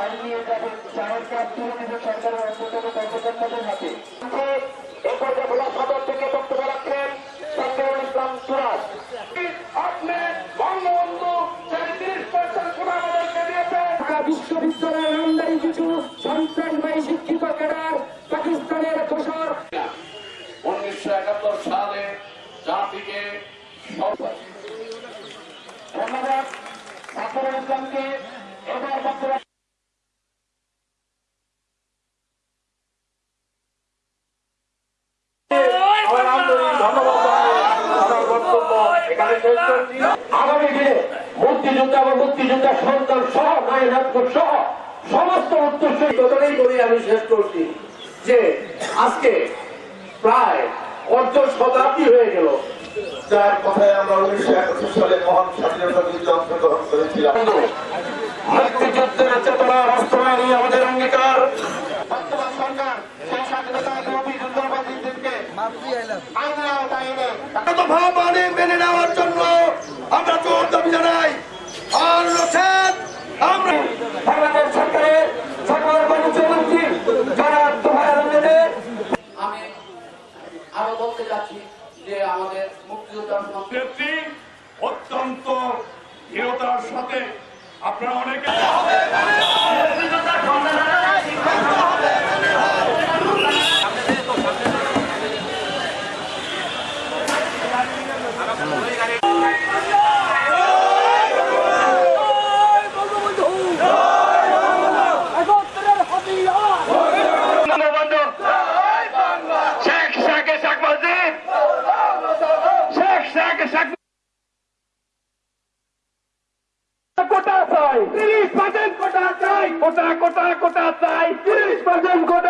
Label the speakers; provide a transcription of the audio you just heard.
Speaker 1: গাড়ি নিয়ে যাবেন চায়ের কাপ তুলে নেবে সরকারের অন্যতম কর্মকর্তাদের হাতে। এ পর্যায়ে ভোলা সদর থেকে বক্তব্য রাখলেন সাকিরুল ইসলাম সুরাজ। আপনি বঙ্গবন্ধু তেত্রিশ পার্সেন্ট কোন আমাদেরকে দিয়েছেন বিশ্ববিদ্যালয়ের আমদানি কিছু সন্ত্রাসবাহী শিক্ষিত ক্যাডার পাকিস্তানের দোষর।
Speaker 2: উনিশশো একাত্তর সালে জাতিকে
Speaker 1: ধন্যবাদ। সাকিরুল ইসলামকে এবার বক্তব্য
Speaker 2: আমার আন্তরিক ধন্যবাদ জানিয়ে আমার বক্তব্য এখানে শেষ করছি
Speaker 1: আগামী দিনে মুক্তিযোদ্ধা এবং মুক্তিযোদ্ধা সন্তান সহ নায়নাথপুর সহ সমস্ত উত্তরসূরি
Speaker 2: করি আমি শেষ করছি যে আজকে প্রায় অর্ধ শতাব্দী হয়ে গেল।
Speaker 3: যার কথায় আমরা উনিশশো একাত্তর সালে মহান স্বাধীনতা যুদ্ধে অংশগ্রহণ করেছিলাম।
Speaker 2: মুক্তিযুদ্ধের চেতনা বাস্তবায়নই আমাদের অঙ্গীকার।
Speaker 1: বর্তমান সরকার সেই স্বাধীনতা বিরোধী যুদ্ধবাদীদেরকে আইনের আওতায় এনে
Speaker 3: ভাব মানে মেনে নেওয়ার জন্য আমরা জোর দাবি জানাই আর নচেত আমরা
Speaker 1: বাংলাদেশ সরকারের সকল বাণিজ্য মন্ত্রী যারা দোহায়
Speaker 4: আমি আরও বলতে চাচ্ছি যে আমাদের মুক্তিযোদ্ধার
Speaker 5: নেত্রী অত্যন্ত দৃঢ়তার সাথে আপনারা অনেকে
Speaker 1: শাকে শেখ কোটা চাই। তিরিশ পার্সেন্ট কোটা চাই। কোটা কোটা কোটা চাই। তিরিশ পার্সেন্ট কোটা